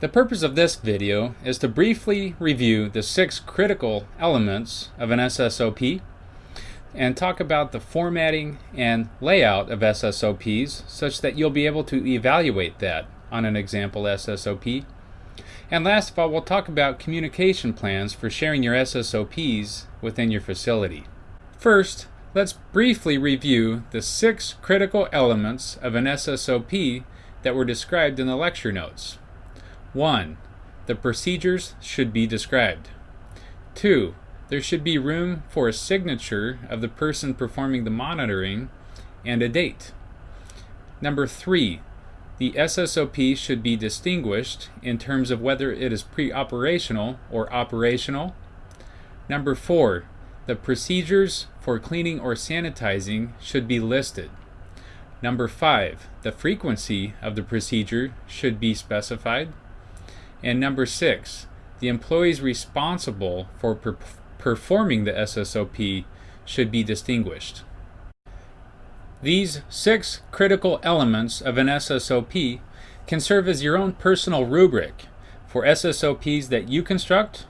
The purpose of this video is to briefly review the six critical elements of an SSOP and talk about the formatting and layout of SSOPs such that you'll be able to evaluate that on an example SSOP. And last of all, we'll talk about communication plans for sharing your SSOPs within your facility. First, let's briefly review the six critical elements of an SSOP that were described in the lecture notes. 1. The procedures should be described. 2. There should be room for a signature of the person performing the monitoring and a date. Number 3. The SSOP should be distinguished in terms of whether it is pre-operational or operational. Number 4. The procedures for cleaning or sanitizing should be listed. Number 5. The frequency of the procedure should be specified. And number six, the employees responsible for per performing the SSOP should be distinguished. These six critical elements of an SSOP can serve as your own personal rubric for SSOPs that you construct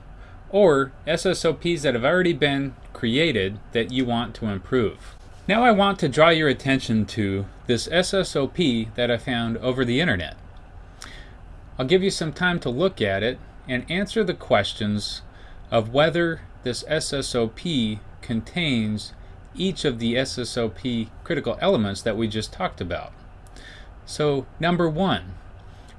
or SSOPs that have already been created that you want to improve. Now I want to draw your attention to this SSOP that I found over the internet. I'll give you some time to look at it and answer the questions of whether this SSOP contains each of the SSOP critical elements that we just talked about. So number one,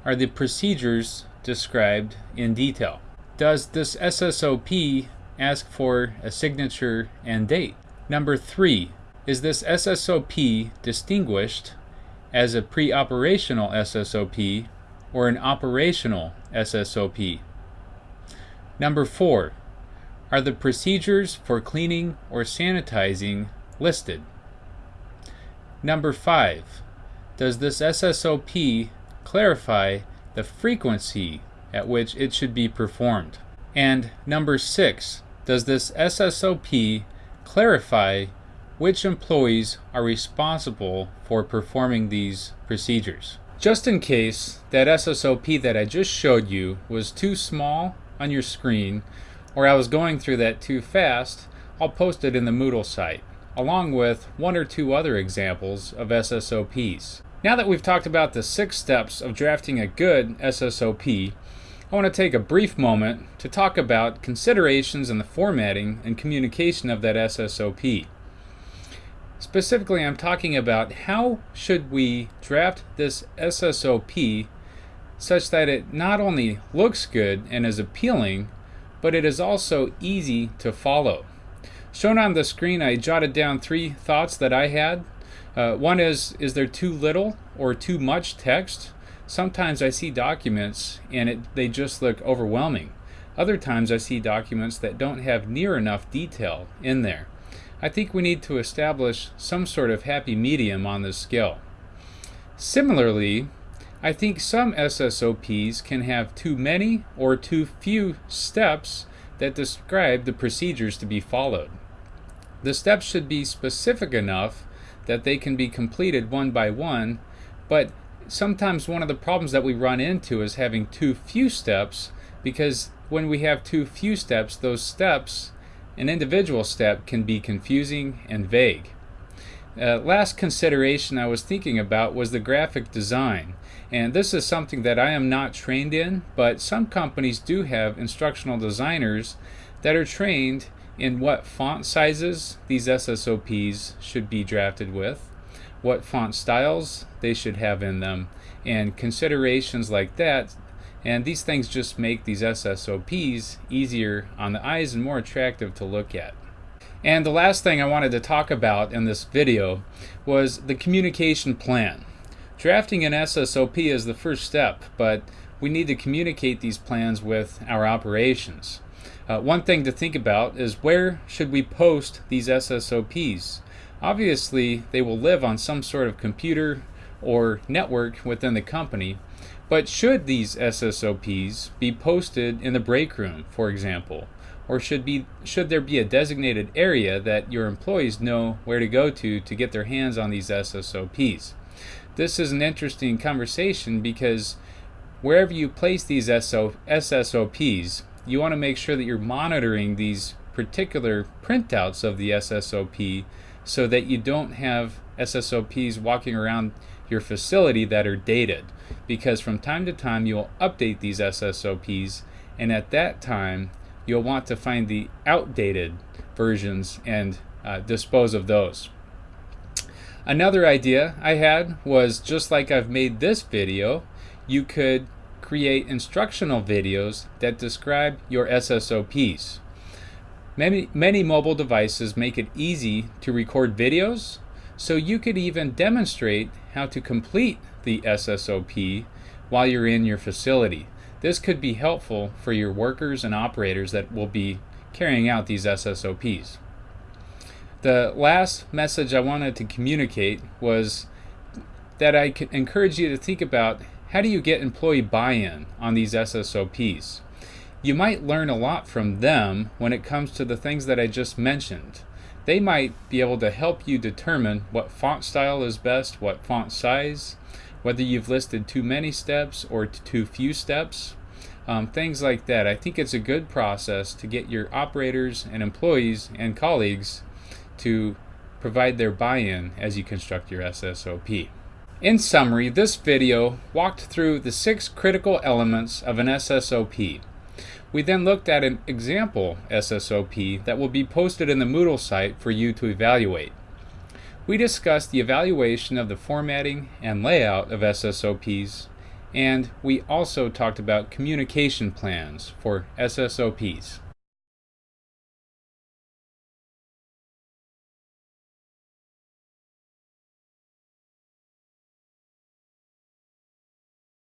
are the procedures described in detail? Does this SSOP ask for a signature and date? Number three, is this SSOP distinguished as a pre-operational SSOP or an operational SSOP. Number four, are the procedures for cleaning or sanitizing listed? Number five, does this SSOP clarify the frequency at which it should be performed? And number six, does this SSOP clarify which employees are responsible for performing these procedures? Just in case that SSOP that I just showed you was too small on your screen or I was going through that too fast, I'll post it in the Moodle site, along with one or two other examples of SSOPs. Now that we've talked about the six steps of drafting a good SSOP, I want to take a brief moment to talk about considerations in the formatting and communication of that SSOP. Specifically, I'm talking about how should we draft this SSOP such that it not only looks good and is appealing, but it is also easy to follow. Shown on the screen, I jotted down three thoughts that I had. Uh, one is, is there too little or too much text? Sometimes I see documents and it, they just look overwhelming. Other times I see documents that don't have near enough detail in there. I think we need to establish some sort of happy medium on this scale. Similarly, I think some SSOPs can have too many or too few steps that describe the procedures to be followed. The steps should be specific enough that they can be completed one by one, but sometimes one of the problems that we run into is having too few steps because when we have too few steps, those steps an individual step can be confusing and vague. Uh, last consideration I was thinking about was the graphic design. And this is something that I am not trained in, but some companies do have instructional designers that are trained in what font sizes these SSOPs should be drafted with, what font styles they should have in them, and considerations like that and these things just make these SSOPs easier on the eyes and more attractive to look at. And the last thing I wanted to talk about in this video was the communication plan. Drafting an SSOP is the first step, but we need to communicate these plans with our operations. Uh, one thing to think about is where should we post these SSOPs? Obviously, they will live on some sort of computer or network within the company, but should these SSOPs be posted in the break room, for example, or should be should there be a designated area that your employees know where to go to to get their hands on these SSOPs? This is an interesting conversation because wherever you place these SO, SSOPs, you want to make sure that you're monitoring these particular printouts of the SSOP so that you don't have SSOPs walking around your facility that are dated. Because from time to time you'll update these SSOPs and at that time you'll want to find the outdated versions and uh, dispose of those. Another idea I had was just like I've made this video, you could create instructional videos that describe your SSOPs. Many, many mobile devices make it easy to record videos, so you could even demonstrate how to complete the SSOP while you're in your facility. This could be helpful for your workers and operators that will be carrying out these SSOPs. The last message I wanted to communicate was that I could encourage you to think about how do you get employee buy-in on these SSOPs. You might learn a lot from them when it comes to the things that I just mentioned. They might be able to help you determine what font style is best, what font size, whether you've listed too many steps or too few steps, um, things like that. I think it's a good process to get your operators and employees and colleagues to provide their buy-in as you construct your SSOP. In summary, this video walked through the six critical elements of an SSOP. We then looked at an example SSOP that will be posted in the Moodle site for you to evaluate. We discussed the evaluation of the formatting and layout of SSOPs, and we also talked about communication plans for SSOPs.